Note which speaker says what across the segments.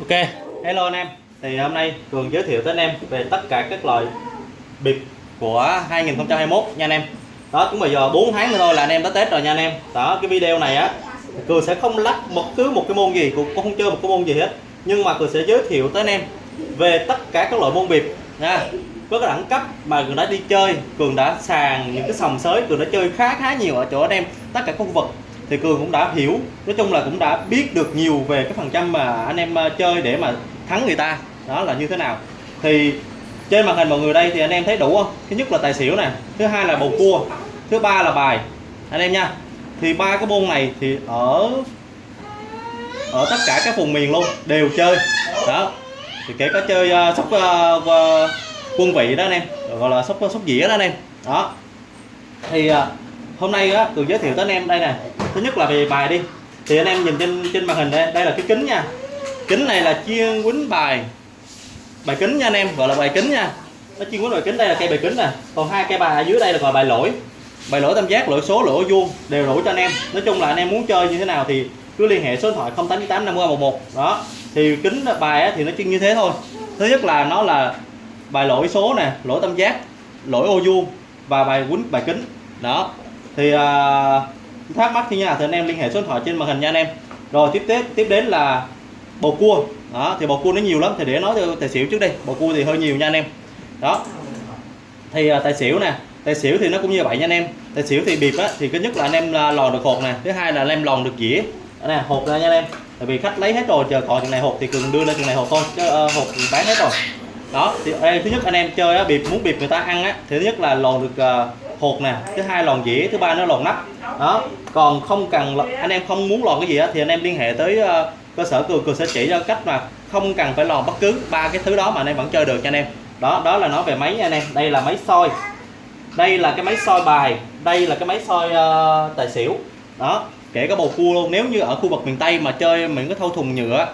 Speaker 1: Ok, hello anh em. Thì hôm nay Cường giới thiệu tới anh em về tất cả các loại bịp của 2021 nha anh em. Đó, cũng bây giờ 4 tháng nữa thôi là anh em đã Tết rồi nha anh em. Đó, cái video này á Cường sẽ không lắc một cứ một cái môn gì, cũng không chơi một cái môn gì hết. Nhưng mà Cường sẽ giới thiệu tới anh em về tất cả các loại môn bịp nha. Có cái đẳng cấp mà Cường đã đi chơi, Cường đã sàn những cái sòng sới, Cường đã chơi khá khá nhiều ở chỗ anh em, tất cả khu vực thì cường cũng đã hiểu nói chung là cũng đã biết được nhiều về cái phần trăm mà anh em ờ, chơi để mà thắng người ta. Đó là như thế nào. Thì trên màn hình mọi người đây thì anh em thấy đủ không? Thứ nhất là tài xỉu nè thứ hai là bầu cua thứ ba là bài. Anh em nha. Thì ba cái môn này thì ở ở tất cả các vùng miền luôn đều chơi. Đó. Thì kể cả chơi uh, sóc uh, uh, quân vị đó anh em gọi là sóc sóc dĩa đó anh em. Đó. Thì uh, hôm nay á cường giới thiệu tới anh em đây nè thứ nhất là về bài đi. Thì anh em nhìn trên trên màn hình đây đây là cái kính nha. Kính này là chuyên quýnh bài. Bài kính nha anh em gọi là bài kính nha. Nó chuyên quýnh bài kính đây là cây bài kính nè. Còn hai cây bài ở dưới đây là gọi bài lỗi. Bài lỗi tam giác lỗi số lỗi vuông đều đủ cho anh em. Nói chung là anh em muốn chơi như thế nào thì cứ liên hệ số điện thoại 0898 5011 đó. Thì kính bài thì nó chuyên như thế thôi. Thứ nhất là nó là bài lỗi số nè lỗi tam giác lỗi ô vuông và bài quýnh bài kính. Đó. Thì uh, thắc mắc thì nhà thì anh em liên hệ số điện thoại trên màn hình nha anh em. Rồi tiếp tiếp tiếp đến là bầu cua. Đó thì bầu cua nó nhiều lắm thì để nói cho tài xỉu trước đây bầu cua thì hơi nhiều nha anh em. Đó. Thì à, tài xỉu nè tài xỉu thì nó cũng như vậy nha anh em. Tài xỉu thì bịp á thì cái nhất là anh em lò lòn được hột nè thứ hai là anh em lòn được dĩa. Nè hột ra nha anh em. Tại vì khách lấy hết rồi chờ còn chừng này hột thì cường đưa lên chừng này hột thôi chứ uh, hột thì bán hết rồi. Đó thì đây, thứ nhất anh em chơi á bịp muốn bịp người ta ăn á thì thứ nhất là lòn được uh, hột nè thứ hai lòn dĩa thứ ba nó lòn nắp đó còn không cần anh em không muốn lòn cái gì á thì anh em liên hệ tới uh, cơ sở cường cường sẽ chỉ cho cách mà không cần phải lòn bất cứ ba cái thứ đó mà anh em vẫn chơi được cho anh em. Đó đó là nói về máy nha anh em. Đây là máy soi. Đây là cái máy soi bài. Đây là cái máy soi uh, tài xỉu. Đó kể cả bầu cua luôn. Nếu như ở khu vực miền tây mà chơi mình có thâu thùng nhựa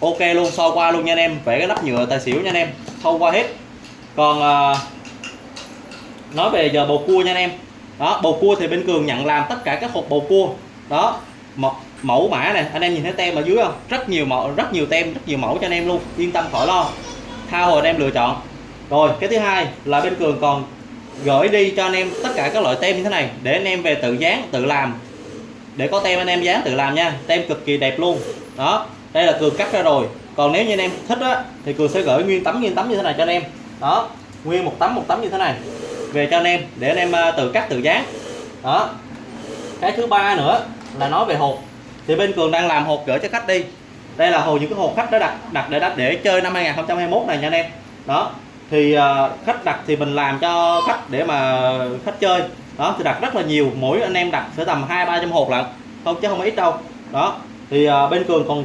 Speaker 1: ok luôn soi qua luôn nha anh em. Vẽ cái nắp nhựa tài xỉu nha anh em. Thâu qua hết. Còn uh, nói về giờ bầu cua nha anh em đó, bầu cua thì bên cường nhận làm tất cả các hộp bầu cua. Đó mẫu mã này, anh em nhìn thấy tem ở dưới không? Rất nhiều mẫu, rất nhiều tem, rất nhiều mẫu cho anh em luôn, yên tâm khỏi lo. Tha hồ anh em lựa chọn. Rồi, cái thứ hai là bên cường còn gửi đi cho anh em tất cả các loại tem như thế này, để anh em về tự dán, tự làm. Để có tem anh em dán, tự làm nha. Tem cực kỳ đẹp luôn. Đó, đây là cường cắt ra rồi. Còn nếu như anh em thích á, thì cường sẽ gửi nguyên tấm nguyên tấm như thế này cho anh em. Đó, nguyên một tấm một tấm như thế này về cho anh em để anh em à, tự cắt tự dán. Đó. Cái thứ ba nữa là nói về hộp. Thì bên cường đang làm hộp gửi cho khách đi. Đây là hồ những cái hộp khách đã đặt đặt để đặt để chơi năm 2021 này nha anh em. Đó. Thì uh, khách đặt thì mình làm cho khách để mà khách chơi. Đó thì đặt rất là nhiều. Mỗi anh em đặt sẽ tầm hai ba trăm hộp lận. Không chứ không ít đâu. Đó. Thì uh, bên cường còn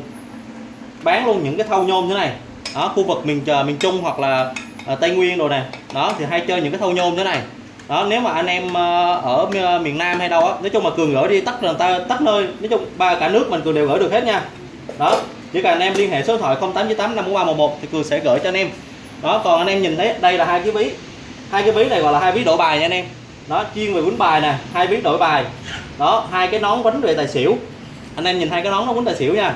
Speaker 1: bán luôn những cái thau nhôm thế này. Đó khu vực miền trời miền trung hoặc là Ờ, tây nguyên rồi nè. Đó, thì hay chơi những cái thâu nhôm thế này. Đó, nếu mà anh em ờ, ở ờ, miền nam hay đâu á, nói chung mà cường gửi đi, tắt là ta tắt nơi. Nói chung ba cả nước mình cường đều gửi được hết nha. Đó, chỉ cần anh em liên hệ số điện thoại 0898 thì cường sẽ gửi cho anh em. Đó, còn anh em nhìn thấy đây là hai cái ví. Hai cái ví này gọi là hai ví đổi bài nha anh em. Đó, chuyên về quýnh bài nè, hai ví đổi bài. Đó, hai cái nón quýnh về tài xỉu. Anh em nhìn hai cái nón nó quýnh tài xỉu nha.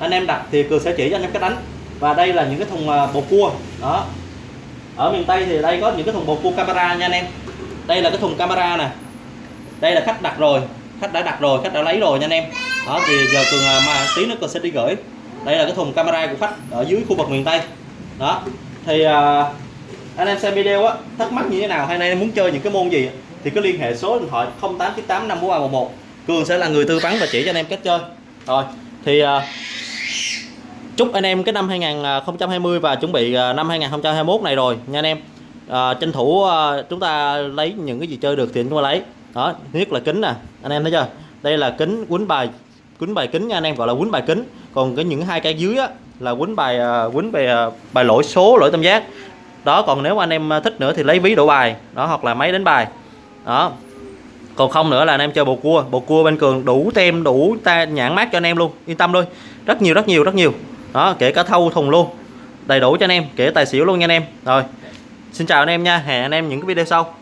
Speaker 1: Anh em đặt thì cường sẽ chỉ cho anh em cách đánh. Và đây là những cái thùng bột cua. Đó ở miền tây thì đây có những cái thùng bột cua camera nha anh em. Đây là cái thùng camera nè. Đây là khách đặt rồi khách đã đặt rồi khách đã lấy rồi nha anh em. Đó thì giờ cường à, mà tí nữa cường sẽ đi gửi. Đây là cái thùng camera của khách ở dưới khu vực miền tây. Đó thì uh, anh em xem video á thắc mắc như thế nào? Hay anh em muốn chơi những cái môn gì thì cứ liên hệ số điện thoại 0898 54311 Cường sẽ là người tư vấn và chỉ cho anh em cách chơi. Rồi thì uh, chúc anh em cái năm 2020 và chuẩn bị à, năm 2021 này rồi nha anh em. À, tranh thủ à, chúng ta lấy những cái gì chơi được thì chúng ta lấy. Đó thứ nhất là kính nè anh em thấy chưa? Đây là kính quấn bài quấn bài kính nha anh em gọi là quấn bài kính. Còn cái những hai cái dưới á là quấn bài à, quấn bài à, bài lỗi số lỗi tam giác. Đó còn nếu anh em thích nữa thì lấy ví đổ bài đó hoặc là máy đánh bài. Đó. Còn không nữa là anh em chơi bầu cua. Bầu cua bên cường đủ tem đủ ta nhãn mát cho anh em luôn. Yên tâm thôi. Rất nhiều rất nhiều rất nhiều đó, kể cả thâu thùng luôn. Đầy đủ cho anh em, kể tài xỉu luôn nha anh em. Rồi, xin chào anh em nha. Hẹn anh em những cái video sau.